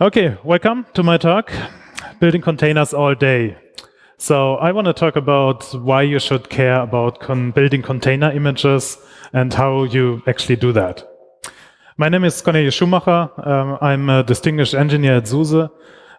Okay, welcome to my talk, Building Containers All Day. So I want to talk about why you should care about con building container images and how you actually do that. My name is Cornelius Schumacher. Um, I'm a distinguished engineer at SUSE. Uh,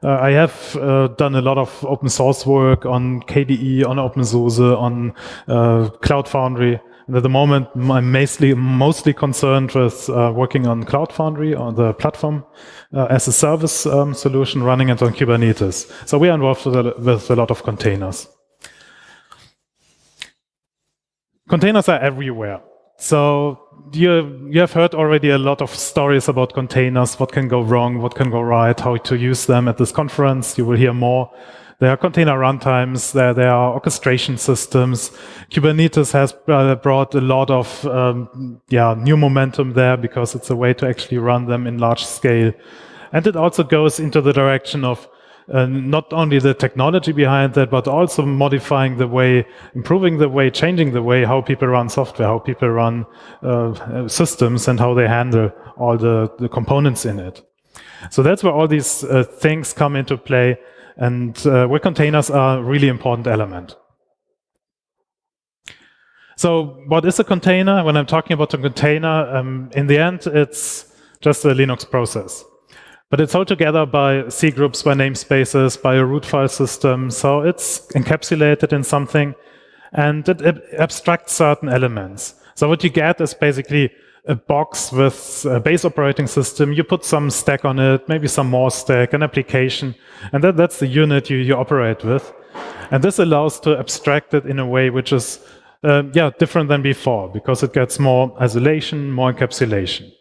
I have uh, done a lot of open source work on KDE, on OpenSUSE, on uh, Cloud Foundry. And at the moment, I'm mostly, mostly concerned with uh, working on Cloud Foundry, on the platform uh, as a service um, solution running it on Kubernetes. So we are involved with a, with a lot of containers. Containers are everywhere. So you, you have heard already a lot of stories about containers, what can go wrong, what can go right, how to use them at this conference. You will hear more. There are container runtimes, there, there are orchestration systems. Kubernetes has uh, brought a lot of um, yeah, new momentum there because it's a way to actually run them in large scale. And it also goes into the direction of uh, not only the technology behind that, but also modifying the way, improving the way, changing the way how people run software, how people run uh, systems and how they handle all the, the components in it. So that's where all these uh, things come into play and uh, where containers are a really important element. So what is a container? When I'm talking about a container, um, in the end, it's just a Linux process. But it's held together by C groups, by namespaces, by a root file system. So it's encapsulated in something and it abstracts certain elements. So what you get is basically a box with a base operating system, you put some stack on it, maybe some more stack, an application, and that, that's the unit you, you operate with. And this allows to abstract it in a way which is uh, yeah, different than before, because it gets more isolation, more encapsulation.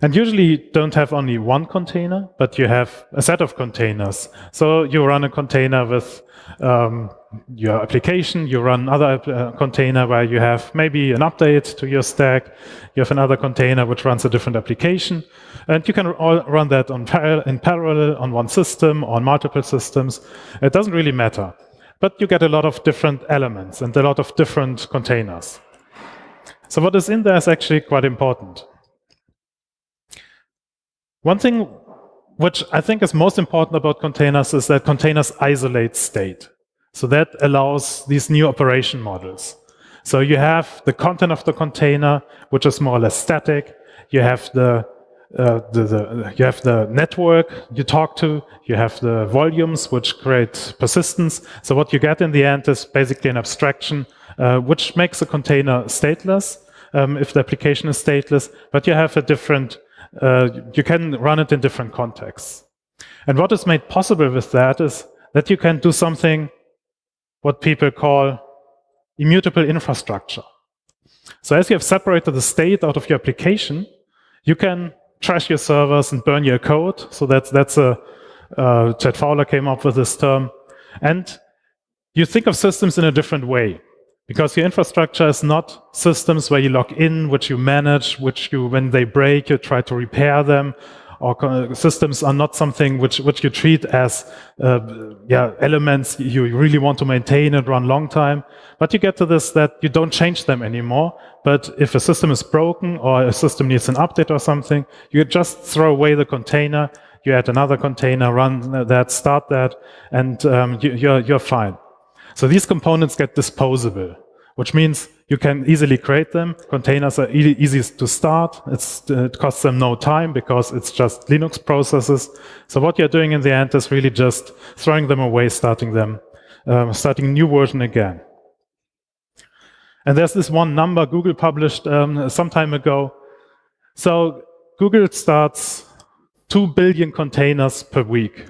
And usually you don't have only one container, but you have a set of containers. So you run a container with um, your application, you run another uh, container where you have maybe an update to your stack, you have another container which runs a different application, and you can run that par in parallel on one system, on multiple systems. It doesn't really matter. But you get a lot of different elements and a lot of different containers. So what is in there is actually quite important. One thing which I think is most important about containers is that containers isolate state. So that allows these new operation models. So you have the content of the container, which is more or less static. You have the, uh, the, the, you have the network you talk to. You have the volumes, which create persistence. So what you get in the end is basically an abstraction, uh, which makes a container stateless um, if the application is stateless. But you have a different uh, you can run it in different contexts. And what is made possible with that is that you can do something what people call immutable infrastructure. So as you have separated the state out of your application, you can trash your servers and burn your code. So that's, that's a, uh, Chad Fowler came up with this term. And you think of systems in a different way. Because your infrastructure is not systems where you log in, which you manage, which you, when they break, you try to repair them. Or systems are not something which, which you treat as uh, yeah, elements you really want to maintain and run long time. But you get to this that you don't change them anymore. But if a system is broken or a system needs an update or something, you just throw away the container, you add another container, run that, start that, and um, you, you're, you're fine. So these components get disposable, which means you can easily create them. Containers are e easy to start. It's, it costs them no time because it's just Linux processes. So what you're doing in the end is really just throwing them away, starting them, um, starting new version again. And there's this one number Google published um, some time ago. So Google starts 2 billion containers per week.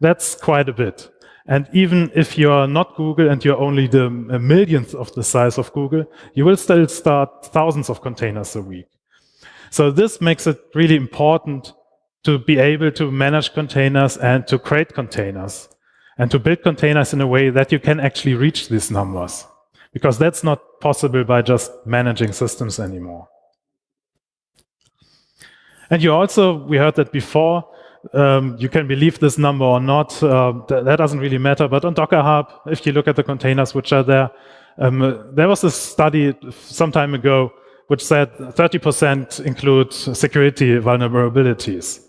That's quite a bit. And even if you're not Google and you're only the uh, millionth of the size of Google, you will still start thousands of containers a week. So this makes it really important to be able to manage containers and to create containers and to build containers in a way that you can actually reach these numbers because that's not possible by just managing systems anymore. And you also, we heard that before, um, you can believe this number or not, uh, th that doesn't really matter. But on Docker Hub, if you look at the containers which are there, um, there was a study some time ago which said 30% include security vulnerabilities.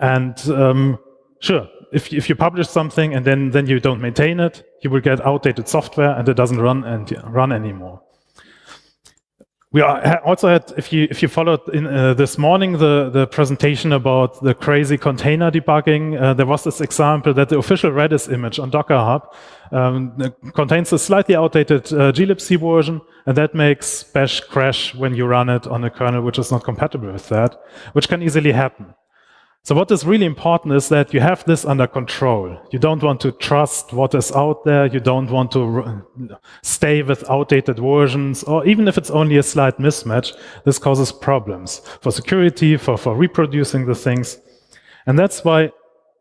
And um, sure, if, if you publish something and then, then you don't maintain it, you will get outdated software and it doesn't run and run anymore. We also had, if you if you followed in uh, this morning the the presentation about the crazy container debugging, uh, there was this example that the official Redis image on Docker Hub um, contains a slightly outdated uh, glibc version, and that makes Bash crash when you run it on a kernel which is not compatible with that, which can easily happen. So what is really important is that you have this under control. You don't want to trust what is out there. You don't want to stay with outdated versions, or even if it's only a slight mismatch, this causes problems for security, for, for reproducing the things. And that's why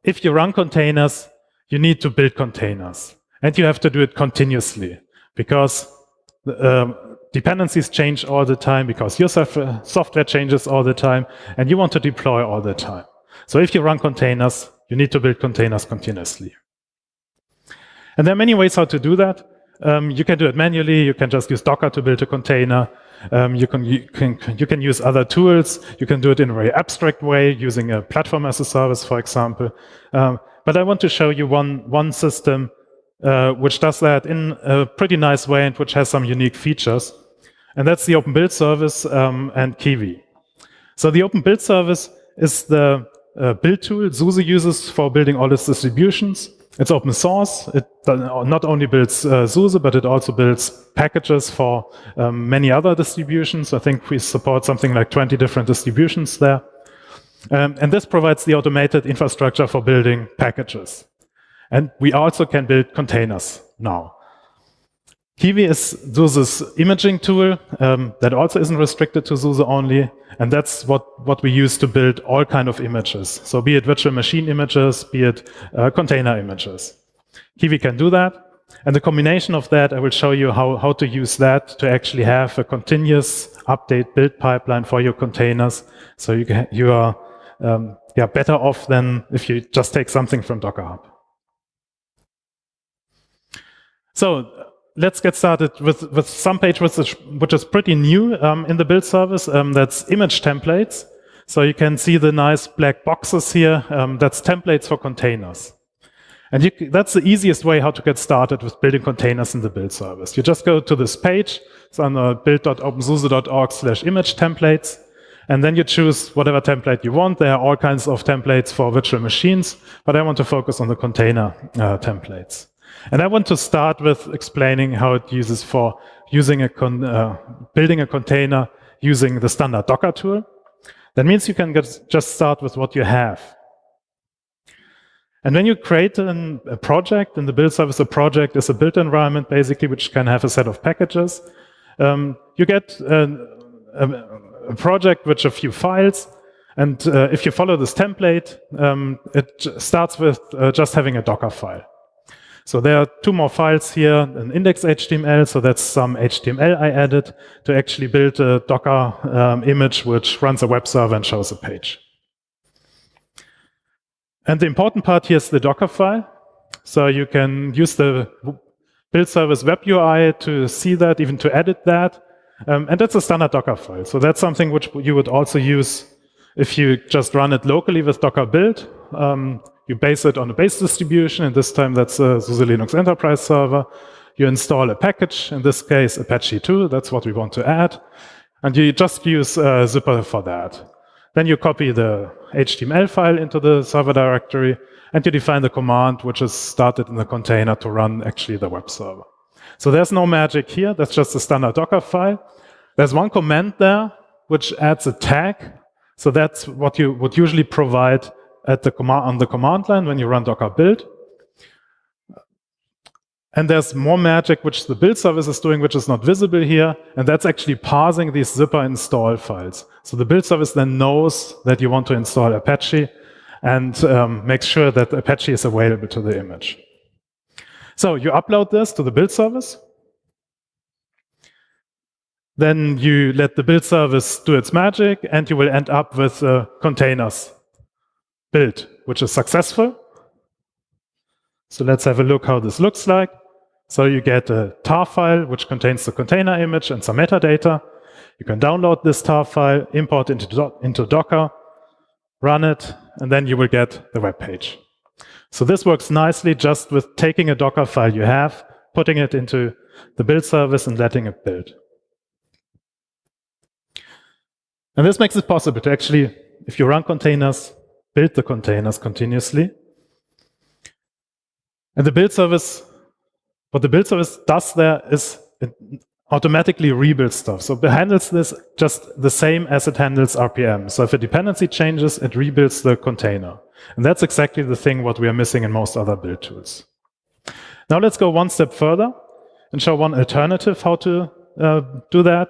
if you run containers, you need to build containers. And you have to do it continuously because um, dependencies change all the time, because your software changes all the time, and you want to deploy all the time. So if you run containers, you need to build containers continuously. And there are many ways how to do that. Um, you can do it manually. You can just use Docker to build a container. Um, you, can, you, can, you can use other tools. You can do it in a very abstract way using a platform as a service, for example. Um, but I want to show you one, one system uh, which does that in a pretty nice way and which has some unique features. And that's the Open Build Service um, and Kiwi. So the Open Build Service is the uh, build tool SUSE uses for building all its distributions. It's open source. It not only builds uh, SUSE, but it also builds packages for um, many other distributions. I think we support something like 20 different distributions there. Um, and this provides the automated infrastructure for building packages. And we also can build containers now. Kiwi is SUSE's imaging tool um, that also isn't restricted to SUSE only. And that's what, what we use to build all kind of images. So be it virtual machine images, be it uh, container images. Kiwi can do that. And the combination of that, I will show you how, how to use that to actually have a continuous update build pipeline for your containers. So you, can, you are um, yeah, better off than if you just take something from Docker Hub. So let's get started with, with some page which is, which is pretty new um, in the build service. Um, that's image templates. So you can see the nice black boxes here. Um, that's templates for containers. And you, that's the easiest way how to get started with building containers in the build service. You just go to this page. It's on build.opensuse.org slash image templates. And then you choose whatever template you want. There are all kinds of templates for virtual machines, but I want to focus on the container uh, templates. And I want to start with explaining how it uses for using a uh, building a container using the standard Docker tool. That means you can get, just start with what you have. And when you create an, a project, in the build service, a project is a built environment, basically, which can have a set of packages. Um, you get a, a, a, project with a few files. And uh, if you follow this template, um, it starts with uh, just having a Docker file. So there are two more files here, an index.html, so that's some HTML I added to actually build a Docker um, image which runs a web server and shows a page. And the important part here is the Docker file. So you can use the build service web UI to see that, even to edit that. Um, and that's a standard Docker file. So that's something which you would also use if you just run it locally with Docker build. Um, you base it on a base distribution, and this time that's a SUSE Linux Enterprise server. You install a package, in this case Apache 2, that's what we want to add. And you just use uh, Zypper for that. Then you copy the HTML file into the server directory, and you define the command which is started in the container to run actually the web server. So there's no magic here, that's just a standard Docker file. There's one command there which adds a tag. So that's what you would usually provide at the command on the command line when you run docker build. And there's more magic which the build service is doing, which is not visible here, and that's actually parsing these Zypper install files. So the build service then knows that you want to install Apache and um, makes sure that Apache is available to the image. So you upload this to the build service. Then you let the build service do its magic, and you will end up with uh, containers build, which is successful. So let's have a look how this looks like. So you get a tar file, which contains the container image and some metadata. You can download this tar file, import into, into Docker, run it, and then you will get the web page. So this works nicely just with taking a Docker file you have, putting it into the build service and letting it build. And this makes it possible to actually, if you run containers, build the containers continuously. And the build service, what the build service does there is it automatically rebuilds stuff. So it handles this just the same as it handles RPM. So if a dependency changes, it rebuilds the container. And that's exactly the thing what we are missing in most other build tools. Now let's go one step further and show one alternative how to uh, do that.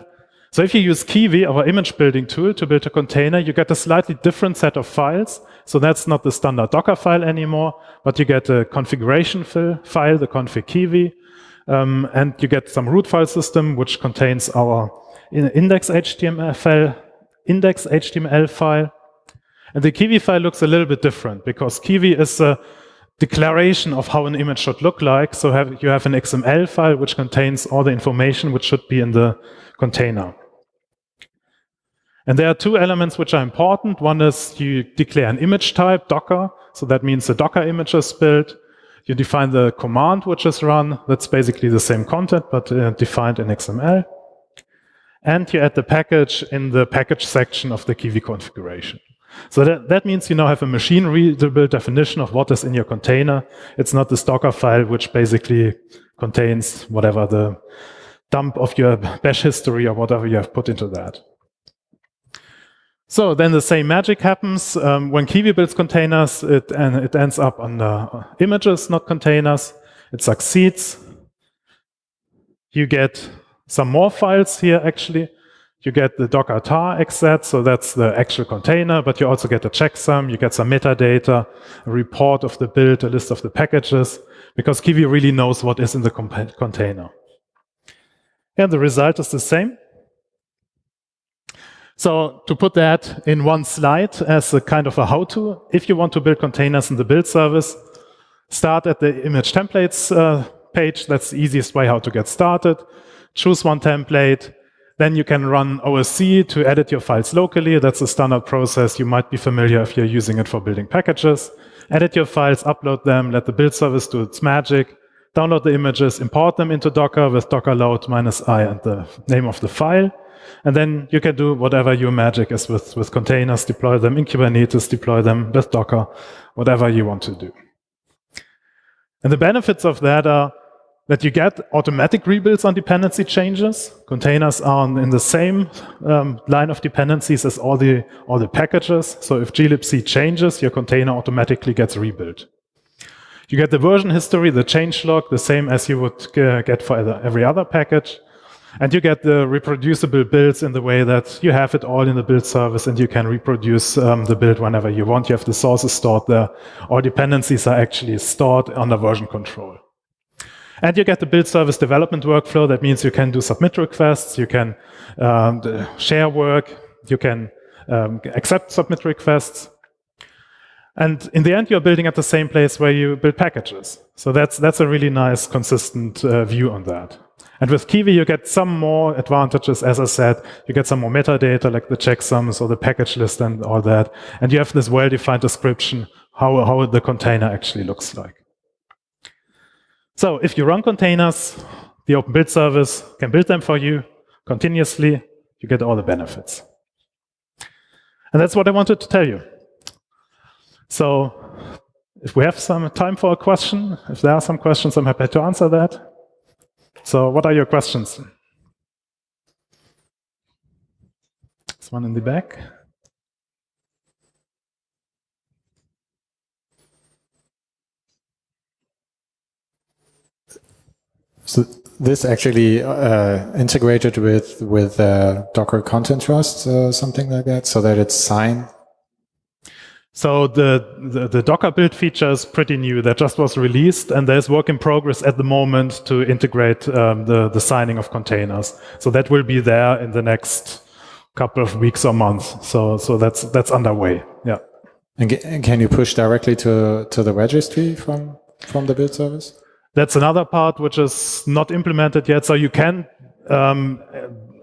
So if you use Kiwi, our image building tool, to build a container, you get a slightly different set of files. So that's not the standard Docker file anymore, but you get a configuration file, the config Kiwi, um, and you get some root file system, which contains our index HTML file, index HTML file. And the Kiwi file looks a little bit different because Kiwi is a declaration of how an image should look like. So have, you have an XML file which contains all the information which should be in the container. And there are two elements which are important. One is you declare an image type, Docker. So that means the Docker image is built. You define the command which is run. That's basically the same content, but uh, defined in XML. And you add the package in the package section of the Kiwi configuration. So that, that means you now have a machine readable definition of what is in your container. It's not the Docker file, which basically contains whatever the dump of your bash history or whatever you have put into that. So then the same magic happens. Um, when Kiwi builds containers, it, and it ends up on the images, not containers. It succeeds. You get some more files here, actually. You get the Docker tar exec, so that's the actual container, but you also get a checksum, you get some metadata, a report of the build, a list of the packages, because Kiwi really knows what is in the container. And the result is the same. So to put that in one slide as a kind of a how-to, if you want to build containers in the build service, start at the image templates uh, page. That's the easiest way how to get started. Choose one template. Then you can run OSC to edit your files locally. That's a standard process. You might be familiar if you're using it for building packages. Edit your files, upload them, let the build service do its magic. Download the images, import them into Docker with docker load minus i and the name of the file. And then you can do whatever your magic is with, with containers, deploy them in Kubernetes, deploy them with Docker, whatever you want to do. And the benefits of that are that you get automatic rebuilds on dependency changes. Containers are in the same um, line of dependencies as all the, all the packages. So if glibc changes, your container automatically gets rebuilt. You get the version history, the change log, the same as you would get for every other package. And you get the reproducible builds in the way that you have it all in the build service and you can reproduce um, the build whenever you want. You have the sources stored there. All dependencies are actually stored under version control. And you get the build service development workflow. That means you can do submit requests, you can um, share work, you can um, accept submit requests. And in the end, you're building at the same place where you build packages. So that's, that's a really nice, consistent uh, view on that. And with Kiwi, you get some more advantages. As I said, you get some more metadata like the checksums or the package list and all that. And you have this well-defined description how, how the container actually looks like. So if you run containers, the Open Build Service can build them for you continuously. You get all the benefits. And that's what I wanted to tell you. So if we have some time for a question, if there are some questions, I'm happy to answer that. So what are your questions? This one in the back. So this actually uh, integrated with with uh, Docker Content Trust, uh, something like that, so that it's signed so the, the, the, Docker build feature is pretty new. That just was released, and there's work in progress at the moment to integrate um, the, the signing of containers. So that will be there in the next couple of weeks or months. So so that's that's underway. Yeah. And can you push directly to to the registry from from the build service? That's another part which is not implemented yet. So you can um,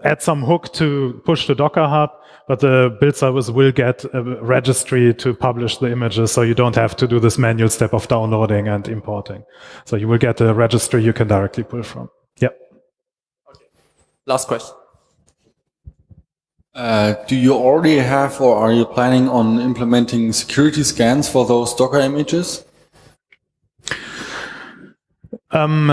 add some hook to push to Docker Hub, but the build service will get a registry to publish the images, so you don't have to do this manual step of downloading and importing. So you will get a registry you can directly pull from. Yep. Okay. Last question. Uh, do you already have or are you planning on implementing security scans for those Docker images? Um,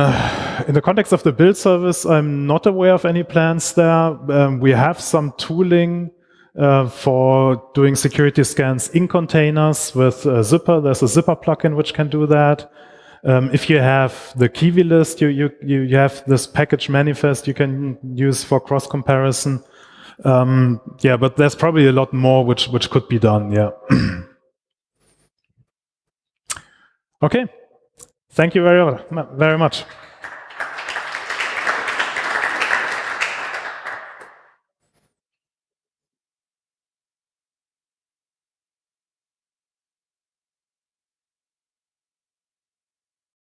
in the context of the build service, I'm not aware of any plans there. Um, we have some tooling uh, for doing security scans in containers with uh, Zypper. There's a Zypper plugin which can do that. Um, if you have the Kiwi list, you, you, you have this package manifest you can use for cross comparison. Um, yeah, but there's probably a lot more which, which could be done. Yeah. okay. Thank you very, very much.